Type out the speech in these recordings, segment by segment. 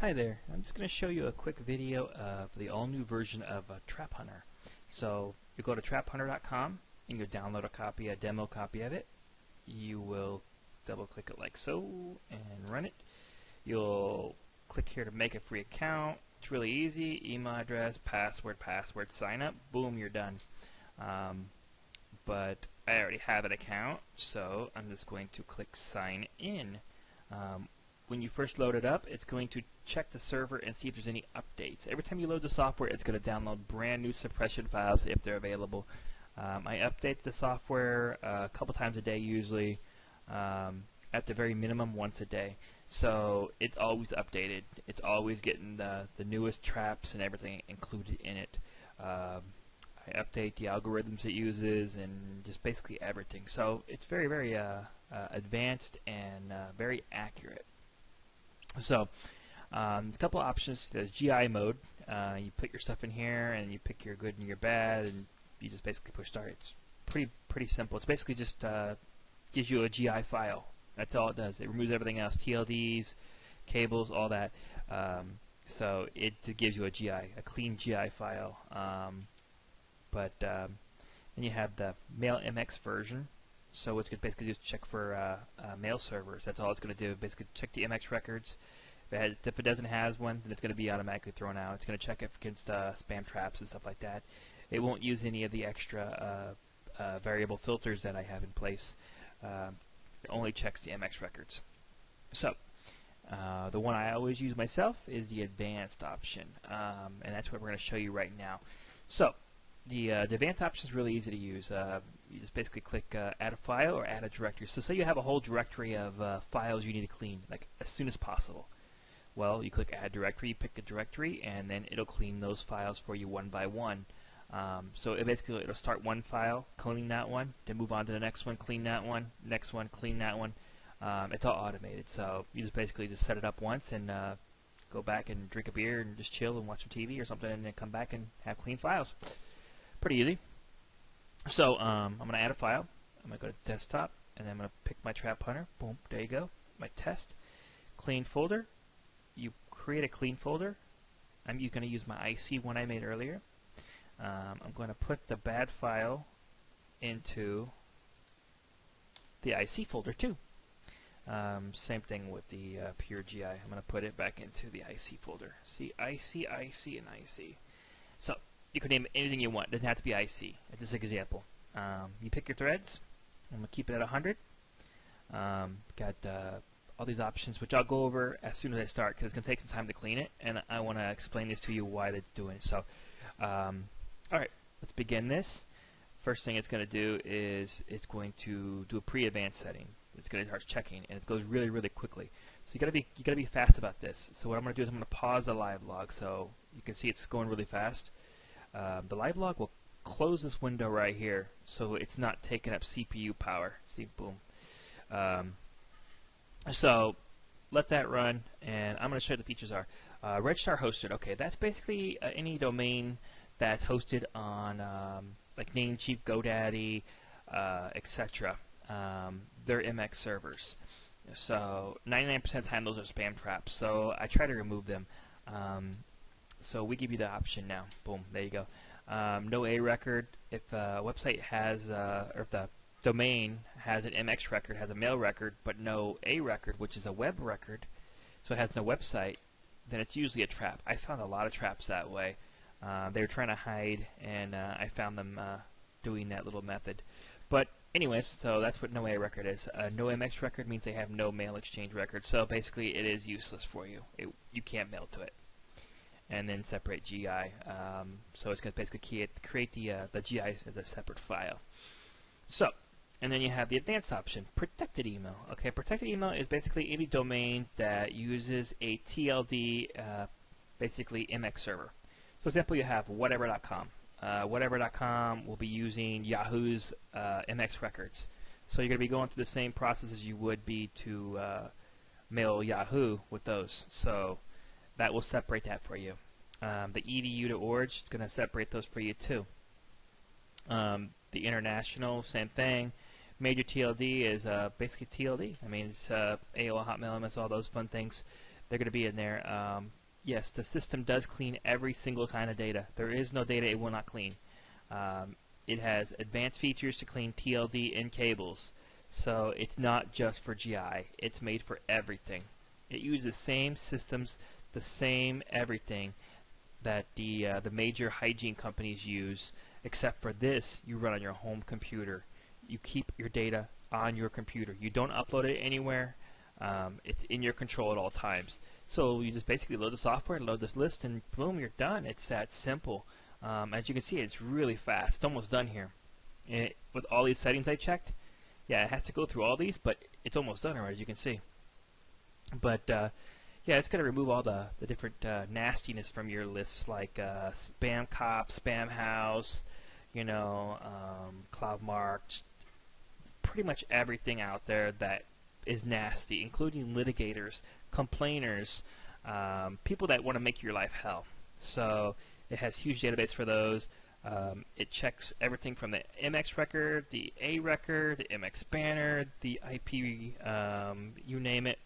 Hi there, I'm just going to show you a quick video of the all-new version of uh, Trap Hunter. So you go to traphunter.com and you download a copy, a demo copy of it. You will double click it like so and run it. You'll click here to make a free account. It's really easy, email address, password, password, sign up, boom, you're done. Um, but I already have an account, so I'm just going to click sign in. Um, when you first load it up, it's going to check the server and see if there's any updates. Every time you load the software, it's going to download brand new suppression files if they're available. Um, I update the software uh, a couple times a day usually, um, at the very minimum once a day. So it's always updated. It's always getting the, the newest traps and everything included in it. Um, I update the algorithms it uses and just basically everything. So it's very, very uh, uh, advanced and uh, very accurate. So, um, a couple of options. There's GI mode. Uh, you put your stuff in here, and you pick your good and your bad, and you just basically push start. It's pretty pretty simple. It's basically just uh, gives you a GI file. That's all it does. It removes everything else, TLDs, cables, all that. Um, so it gives you a GI, a clean GI file. Um, but um, then you have the Mail MX version. So it's basically just check for uh, uh, mail servers. That's all it's going to do. Basically check the MX records. If it, has, if it doesn't has one, then it's going to be automatically thrown out. It's going to check it against uh, spam traps and stuff like that. It won't use any of the extra uh, uh, variable filters that I have in place. Um, it only checks the MX records. So uh, the one I always use myself is the advanced option, um, and that's what we're going to show you right now. So the, uh, the advanced option is really easy to use. Uh, you just basically click uh, add a file or add a directory. So say you have a whole directory of uh, files you need to clean, like as soon as possible. Well, you click add directory, pick a directory, and then it'll clean those files for you one by one. Um, so it basically it'll start one file, clean that one, then move on to the next one, clean that one, next one, clean that one. Um, it's all automated, so you just basically just set it up once and uh, go back and drink a beer and just chill and watch some TV or something, and then come back and have clean files. Pretty easy. So um, I'm going to add a file. I'm going to go to desktop, and then I'm going to pick my trap hunter. Boom, there you go. My test. Clean folder. You create a clean folder. I'm going to use my IC one I made earlier. Um, I'm going to put the bad file into the IC folder too. Um, same thing with the uh, pure GI. I'm going to put it back into the IC folder. See, IC, IC, and IC. So you can name anything you want. It doesn't have to be IC. It's just an example. Um, you pick your threads. I'm going to keep it at 100. Um, got uh, all these options, which I'll go over as soon as I start because it's going to take some time to clean it, and I want to explain this to you why it's doing it. So, um, all right, let's begin this. First thing it's going to do is it's going to do a pre-advanced setting. It's going to start checking, and it goes really, really quickly. So you got to be you got to be fast about this. So what I'm going to do is I'm going to pause the live log so you can see it's going really fast. Um, the live log will close this window right here so it's not taking up CPU power. See, boom. Um, so let that run, and I'm going to show you the features are. Uh, Registrar hosted, okay, that's basically uh, any domain that's hosted on um, like Namecheap, GoDaddy, uh, etc. Um, they're MX servers. So 99% of the time those are spam traps. So I try to remove them. Um, so we give you the option now. Boom, there you go. Um, no A record. If a website has, uh, or if the domain has an MX record, has a mail record, but no A record, which is a web record, so it has no website, then it's usually a trap. I found a lot of traps that way. Uh, they were trying to hide, and uh, I found them uh, doing that little method. But anyways, so that's what no A record is. Uh, no MX record means they have no mail exchange record. So basically, it is useless for you. It, you can't mail to it and then separate GI. Um, so it's going to basically create, create the, uh, the GI as a separate file. So, and then you have the advanced option, protected email. Okay, protected email is basically any domain that uses a TLD, uh, basically MX server. So, example, you have whatever.com. Uh, whatever.com will be using Yahoo's uh, MX records. So you're going to be going through the same process as you would be to uh, mail Yahoo with those. So that will separate that for you. Um, the edu to org is going to separate those for you too. Um, the international, same thing. Major TLD is uh, basically TLD. I mean, it's uh, AOL, Hotmail, MS, all those fun things. they're going to be in there. Um, yes, the system does clean every single kind of data. There is no data it will not clean. Um, it has advanced features to clean TLD and cables. So it's not just for GI. It's made for everything. It uses the same systems, the same everything that the uh, the major hygiene companies use, except for this, you run on your home computer. You keep your data on your computer. You don't upload it anywhere. Um, it's in your control at all times. So you just basically load the software, load this list, and boom, you're done. It's that simple. Um, as you can see, it's really fast. It's almost done here. It, with all these settings I checked, yeah, it has to go through all these, but it's almost done already, as you can see. But uh, yeah, it's going to remove all the, the different uh, nastiness from your lists, like uh, Spam Cop, Spamhaus, you know, um, CloudMark, pretty much everything out there that is nasty, including litigators, complainers, um, people that want to make your life hell. So it has huge database for those. Um, it checks everything from the MX record, the A record, the MX banner, the IP, um, you name it.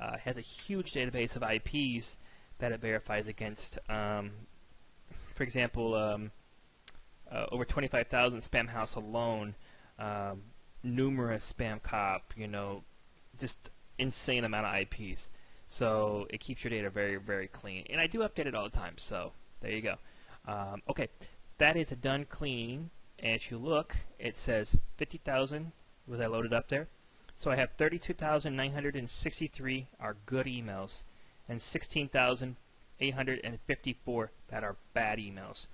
Uh, it has a huge database of IPs that it verifies against. Um, for example, um, uh, over 25,000 Spamhaus alone, um, numerous spam cop, you know, just insane amount of IPs. So it keeps your data very, very clean. And I do update it all the time, so there you go. Um, okay, that is a done cleaning. And if you look, it says 50,000 was I loaded up there. So I have 32,963 are good emails and 16,854 that are bad emails.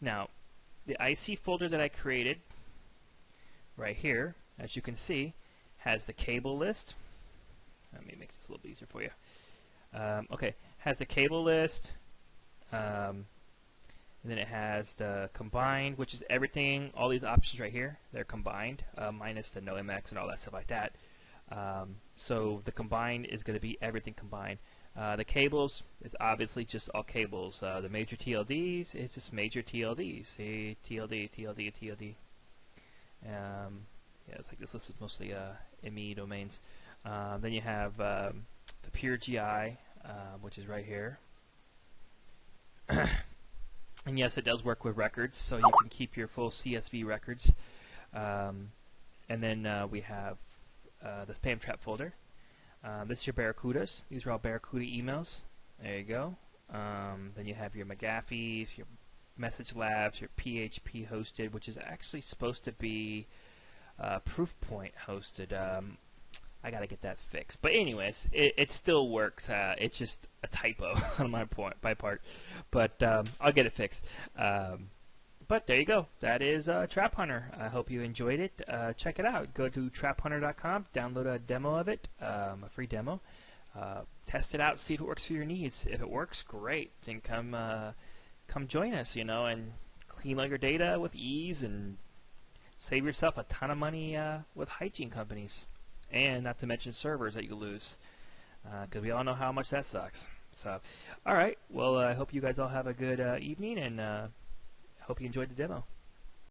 Now, the IC folder that I created right here, as you can see, has the cable list. Let me make this a little easier for you. Um, okay, has the cable list, um, and then it has the combined, which is everything, all these options right here, they're combined, uh, minus the no MX and all that stuff like that. Um, so the combined is going to be everything combined. Uh, the cables is obviously just all cables. Uh, the major TLDs is just major TLDs. See, TLD, TLD, TLD. Um, yeah, it's like this list is mostly uh, ME domains. Um, then you have um, the pure GI, uh, which is right here. and yes, it does work with records, so you can keep your full CSV records. Um, and then uh, we have uh, the spam trap folder. Uh, this is your Barracudas. These are all Barracuda emails. There you go. Um, then you have your McAfee's, your Message Labs, your PHP hosted, which is actually supposed to be uh, Proofpoint hosted. Um, I gotta get that fixed. But anyways, it, it still works. Uh, it's just a typo on my point, part. But um, I'll get it fixed. Um, but there you go. That is uh, Trap Hunter. I hope you enjoyed it. Uh, check it out. Go to traphunter.com, download a demo of it, um, a free demo. Uh, test it out, see if it works for your needs. If it works, great. Then come uh, come join us, you know, and clean all your data with ease and save yourself a ton of money uh, with hygiene companies. And not to mention servers that you lose. Because uh, we all know how much that sucks. So, all right. Well, I hope you guys all have a good evening and hope you enjoyed the demo.